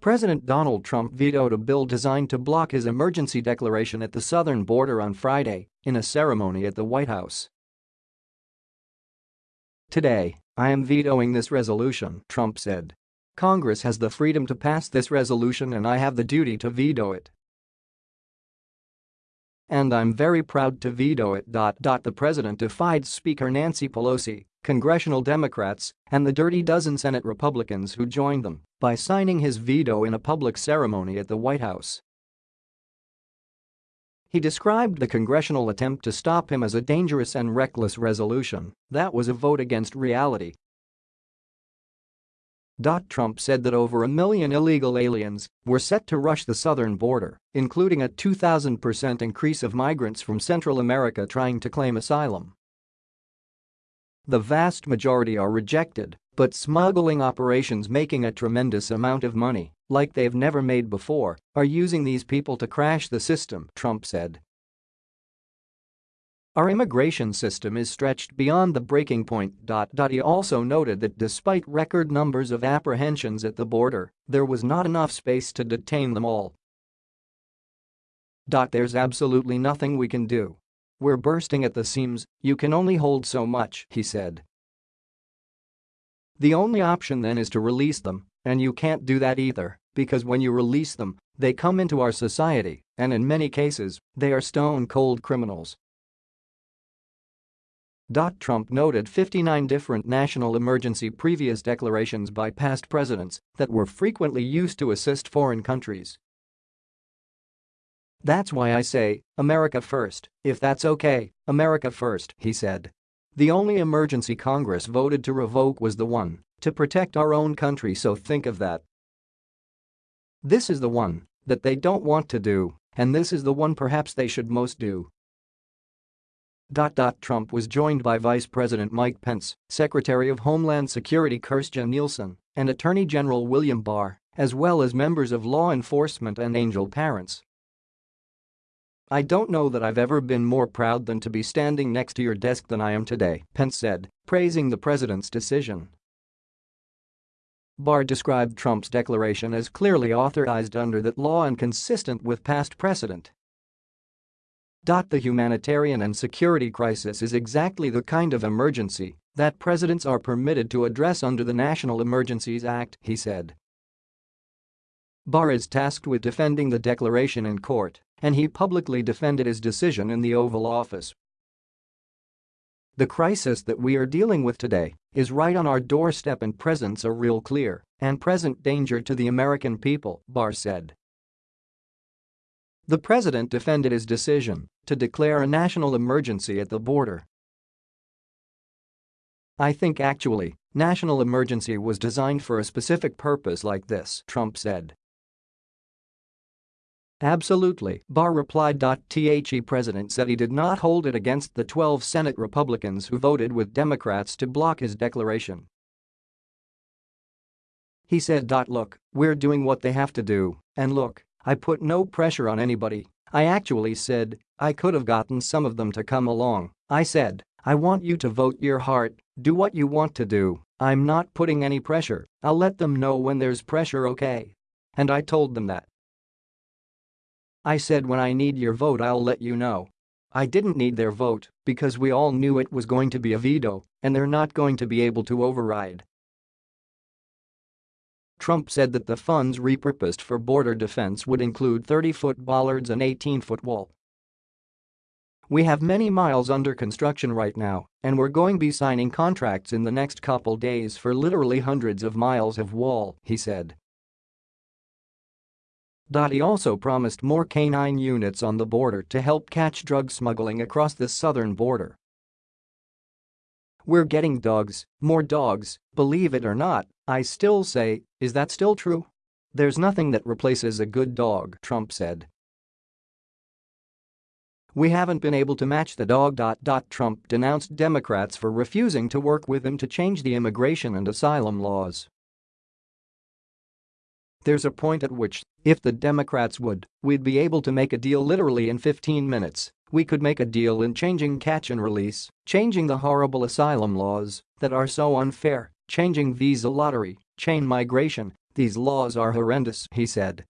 President Donald Trump vetoed a bill designed to block his emergency declaration at the southern border on Friday in a ceremony at the White House. Today, I am vetoing this resolution, Trump said. Congress has the freedom to pass this resolution and I have the duty to veto it. And I'm very proud to veto it. The president defied Speaker Nancy Pelosi, congressional Democrats, and the dirty dozen Senate Republicans who joined them by signing his veto in a public ceremony at the White House. He described the congressional attempt to stop him as a dangerous and reckless resolution that was a vote against reality Trump said that over a million illegal aliens were set to rush the southern border, including a 2,000% increase of migrants from Central America trying to claim asylum. The vast majority are rejected, but smuggling operations making a tremendous amount of money, like they've never made before, are using these people to crash the system, Trump said. Our immigration system is stretched beyond the breaking point. He also noted that despite record numbers of apprehensions at the border, there was not enough space to detain them all. There's absolutely nothing we can do. We're bursting at the seams, you can only hold so much, he said. The only option then is to release them, and you can't do that either, because when you release them, they come into our society, and in many cases, they are stone-cold criminals. Trump noted 59 different national emergency previous declarations by past presidents that were frequently used to assist foreign countries. That's why I say, America first, if that's okay, America first, he said. The only emergency Congress voted to revoke was the one to protect our own country so think of that. This is the one that they don't want to do, and this is the one perhaps they should most do. Trump was joined by Vice President Mike Pence, Secretary of Homeland Security Kirstjen Nielsen, and Attorney General William Barr, as well as members of law enforcement and angel parents. I don't know that I've ever been more proud than to be standing next to your desk than I am today, Pence said, praising the president's decision. Barr described Trump's declaration as clearly authorized under that law and consistent with past precedent. The humanitarian and security crisis is exactly the kind of emergency that presidents are permitted to address under the National Emergencies Act, he said. Barr is tasked with defending the declaration in court, and he publicly defended his decision in the Oval Office. The crisis that we are dealing with today is right on our doorstep and presents a real clear and present danger to the American people, Barr said. The president defended his decision to declare a national emergency at the border. I think actually, national emergency was designed for a specific purpose like this, Trump said. Absolutely, Barr replied. The president said he did not hold it against the 12 Senate Republicans who voted with Democrats to block his declaration. He said. Look, we're doing what they have to do, and look, I put no pressure on anybody. I actually said, I could have gotten some of them to come along. I said, I want you to vote your heart, do what you want to do. I'm not putting any pressure, I'll let them know when there's pressure okay. And I told them that. I said when I need your vote I'll let you know. I didn't need their vote because we all knew it was going to be a veto and they're not going to be able to override. Trump said that the funds repurposed for border defense would include 30-foot bollards and 18-foot wall. We have many miles under construction right now, and we're going to be signing contracts in the next couple days for literally hundreds of miles of wall, he said. He also promised more canine units on the border to help catch drug smuggling across the southern border. We're getting dogs, more dogs, believe it or not, I still say, is that still true? There's nothing that replaces a good dog, Trump said. We haven't been able to match the dog. Trump denounced Democrats for refusing to work with him to change the immigration and asylum laws. There's a point at which, if the Democrats would, we'd be able to make a deal literally in 15 minutes. We could make a deal in changing catch and release, changing the horrible asylum laws that are so unfair, changing visa lottery, chain migration, these laws are horrendous, he said.